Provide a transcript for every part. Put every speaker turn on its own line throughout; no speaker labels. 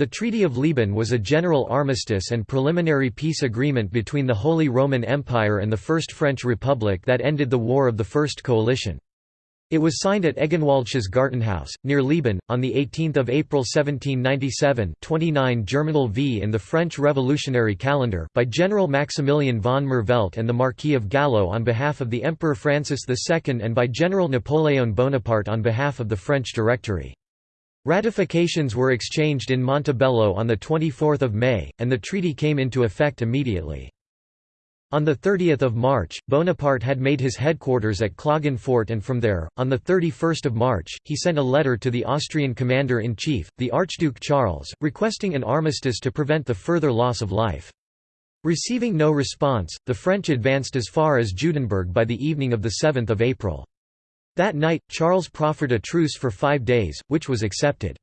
The Treaty of Leoben was a general armistice and preliminary peace agreement between the Holy Roman Empire and the First French Republic that ended the War of the First Coalition. It was signed at Egenwaldsches Gartenhaus, near Leoben, on 18 April 1797 29 Germinal v in the French Revolutionary Calendar by General Maximilian von Merveldt and the Marquis of Gallo on behalf of the Emperor Francis II and by General Napoleon Bonaparte on behalf of the French Directory. Ratifications were exchanged in Montebello on 24 May, and the treaty came into effect immediately. On 30 March, Bonaparte had made his headquarters at Klagenfurt and from there, on 31 March, he sent a letter to the Austrian commander-in-chief, the Archduke Charles, requesting an armistice to prevent the further loss of life. Receiving no response, the French advanced as far as Judenburg by the evening of 7 April. That night, Charles proffered a truce for five days, which was accepted.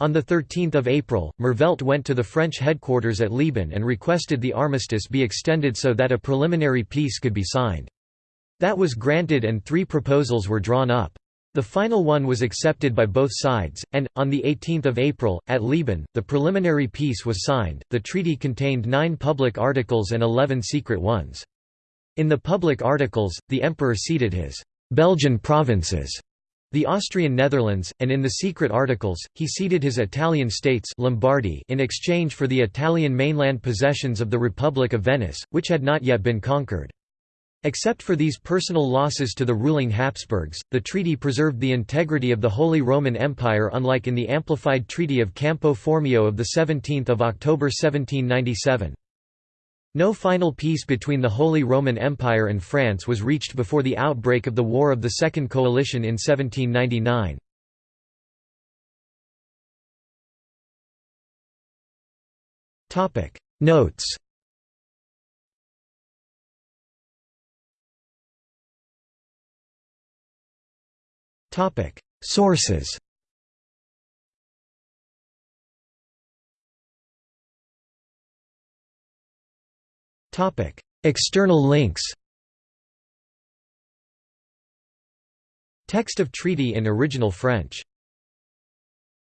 On 13 April, Merveldt went to the French headquarters at Leoben and requested the armistice be extended so that a preliminary peace could be signed. That was granted and three proposals were drawn up. The final one was accepted by both sides, and, on 18 April, at Leoben, the preliminary peace was signed. The treaty contained nine public articles and eleven secret ones. In the public articles, the emperor ceded his Belgian provinces, the Austrian Netherlands, and in the secret articles, he ceded his Italian states Lombardy in exchange for the Italian mainland possessions of the Republic of Venice, which had not yet been conquered. Except for these personal losses to the ruling Habsburgs, the treaty preserved the integrity of the Holy Roman Empire unlike in the amplified Treaty of Campo Formio of 17 October 1797. No final peace between the Holy Roman Empire and France was reached before the outbreak of the War of the Second Coalition in 1799. Notes Sources External links Text of treaty in original French